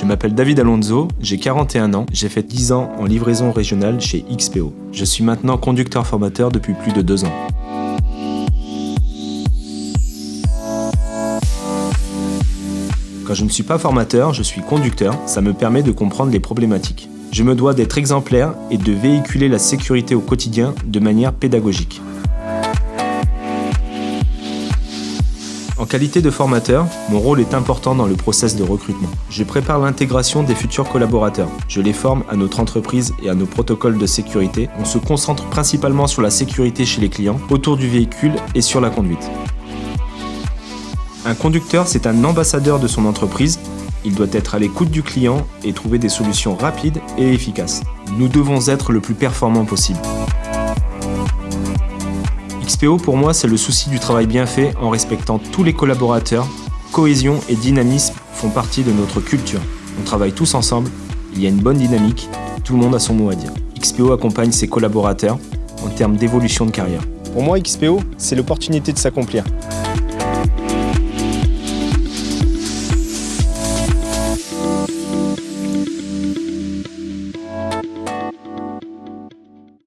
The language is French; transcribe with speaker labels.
Speaker 1: Je m'appelle David Alonso, j'ai 41 ans, j'ai fait 10 ans en livraison régionale chez XPO. Je suis maintenant conducteur formateur depuis plus de 2 ans. Quand je ne suis pas formateur, je suis conducteur, ça me permet de comprendre les problématiques. Je me dois d'être exemplaire et de véhiculer la sécurité au quotidien de manière pédagogique. En qualité de formateur, mon rôle est important dans le process de recrutement. Je prépare l'intégration des futurs collaborateurs. Je les forme à notre entreprise et à nos protocoles de sécurité. On se concentre principalement sur la sécurité chez les clients, autour du véhicule et sur la conduite. Un conducteur, c'est un ambassadeur de son entreprise. Il doit être à l'écoute du client et trouver des solutions rapides et efficaces. Nous devons être le plus performant possible. XPO pour moi, c'est le souci du travail bien fait en respectant tous les collaborateurs. Cohésion et dynamisme font partie de notre culture. On travaille tous ensemble, il y a une bonne dynamique, tout le monde a son mot à dire. XPO accompagne ses collaborateurs en termes d'évolution de carrière.
Speaker 2: Pour moi, XPO, c'est l'opportunité de s'accomplir.